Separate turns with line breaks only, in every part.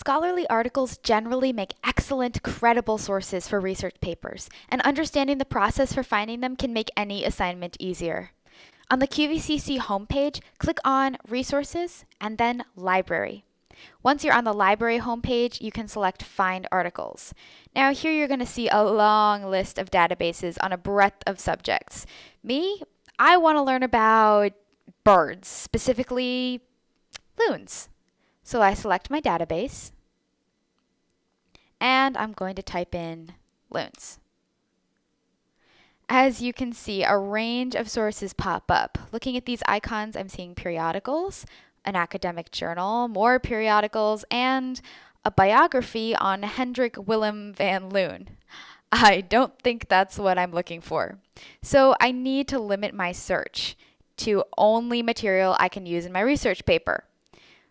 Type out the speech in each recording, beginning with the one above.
Scholarly articles generally make excellent, credible sources for research papers, and understanding the process for finding them can make any assignment easier. On the QVCC homepage, click on Resources and then Library. Once you're on the library homepage, you can select Find Articles. Now here you're going to see a long list of databases on a breadth of subjects. Me, I want to learn about birds, specifically loons. So I select my database and I'm going to type in loons. As you can see, a range of sources pop up. Looking at these icons, I'm seeing periodicals, an academic journal, more periodicals, and a biography on Hendrik Willem van Loon. I don't think that's what I'm looking for. So I need to limit my search to only material I can use in my research paper.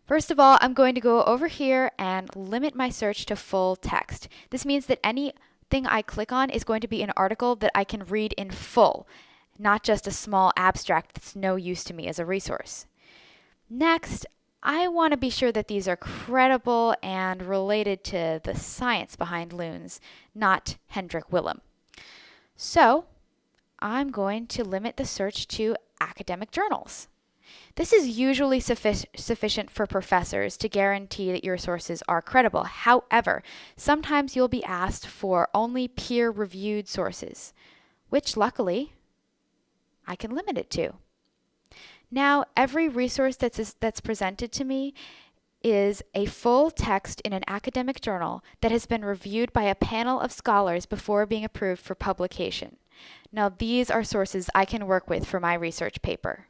First of all, I'm going to go over here and limit my search to full text. This means that anything I click on is going to be an article that I can read in full, not just a small abstract that's no use to me as a resource. Next, I want to be sure that these are credible and related to the science behind loons, not Hendrik Willem. So, I'm going to limit the search to academic journals. This is usually suffi sufficient for professors to guarantee that your sources are credible. However, sometimes you'll be asked for only peer-reviewed sources, which luckily I can limit it to. Now, every resource that's, that's presented to me is a full text in an academic journal that has been reviewed by a panel of scholars before being approved for publication. Now, these are sources I can work with for my research paper.